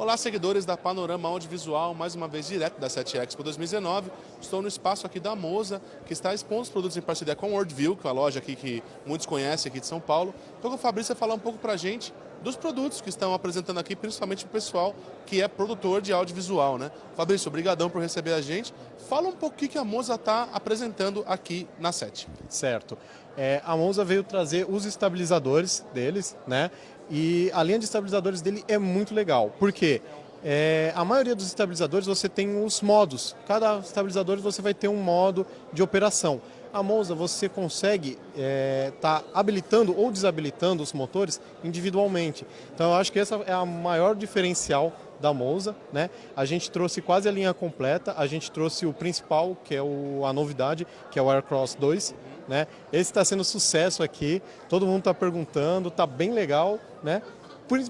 Olá, seguidores da Panorama Audiovisual, mais uma vez direto da 7 Expo 2019. Estou no espaço aqui da Moza, que está expondo os produtos em parceria com Worldview, que é a loja aqui que muitos conhecem aqui de São Paulo. Estou com o Fabrício falar um pouco para a gente dos produtos que estão apresentando aqui, principalmente o pessoal que é produtor de audiovisual, né? Fabrício, obrigadão por receber a gente. Fala um pouco o que a Monza está apresentando aqui na SET. Certo. É, a Monza veio trazer os estabilizadores deles, né? E a linha de estabilizadores dele é muito legal. Por quê? É, a maioria dos estabilizadores você tem os modos. Cada estabilizador você vai ter um modo de operação. A Monza você consegue estar é, tá habilitando ou desabilitando os motores individualmente. Então eu acho que essa é a maior diferencial da Monza, né? A gente trouxe quase a linha completa, a gente trouxe o principal, que é o, a novidade, que é o Aircross 2, né? Esse está sendo sucesso aqui, todo mundo está perguntando, está bem legal, né?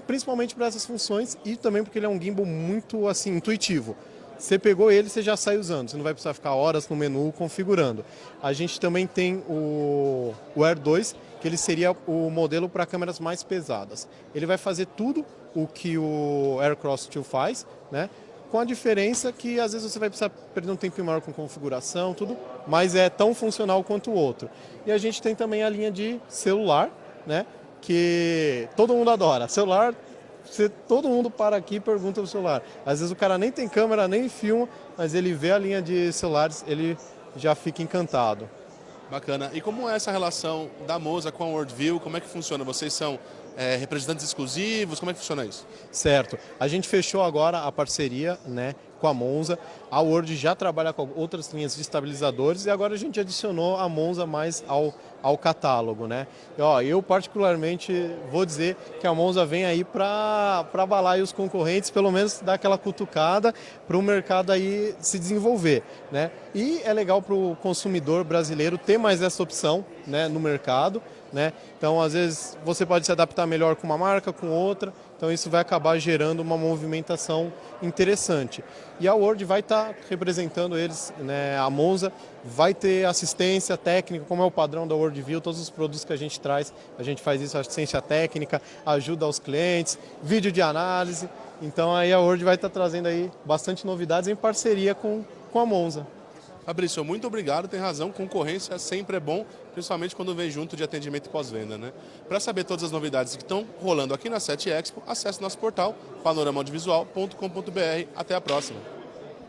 Principalmente para essas funções e também porque ele é um gimbal muito assim intuitivo. Você pegou ele, você já sai usando, você não vai precisar ficar horas no menu configurando. A gente também tem o, o Air 2, que ele seria o modelo para câmeras mais pesadas. Ele vai fazer tudo o que o Aircross 2 faz, né? com a diferença que às vezes você vai precisar perder um tempo maior com configuração, tudo, mas é tão funcional quanto o outro. E a gente tem também a linha de celular, né? Que todo mundo adora. Celular você, todo mundo para aqui e pergunta o celular. Às vezes o cara nem tem câmera, nem filma, mas ele vê a linha de celulares, ele já fica encantado. Bacana. E como é essa relação da Moza com a Worldview? Como é que funciona? Vocês são é, representantes exclusivos? Como é que funciona isso? Certo. A gente fechou agora a parceria né, com a Monza. A Word já trabalha com outras linhas de estabilizadores e agora a gente adicionou a Monza mais ao, ao catálogo. Né? E, ó, eu particularmente vou dizer que a Monza vem aí para abalar os concorrentes, pelo menos dar aquela cutucada para o mercado aí se desenvolver. Né? E é legal para o consumidor brasileiro ter mais essa opção né, no mercado. Né? Então, às vezes, você pode se adaptar melhor com uma marca, com outra, então isso vai acabar gerando uma movimentação interessante. E a Word vai estar tá representando eles, né? a Monza vai ter assistência técnica, como é o padrão da WorldView, todos os produtos que a gente traz, a gente faz isso, assistência técnica, ajuda aos clientes, vídeo de análise, então aí a Word vai estar tá trazendo aí bastante novidades em parceria com, com a Monza. Fabrício, muito obrigado, tem razão, concorrência sempre é bom, principalmente quando vem junto de atendimento pós-venda. Né? Para saber todas as novidades que estão rolando aqui na 7 Expo, acesse nosso portal panoramaaudiovisual.com.br. Até a próxima!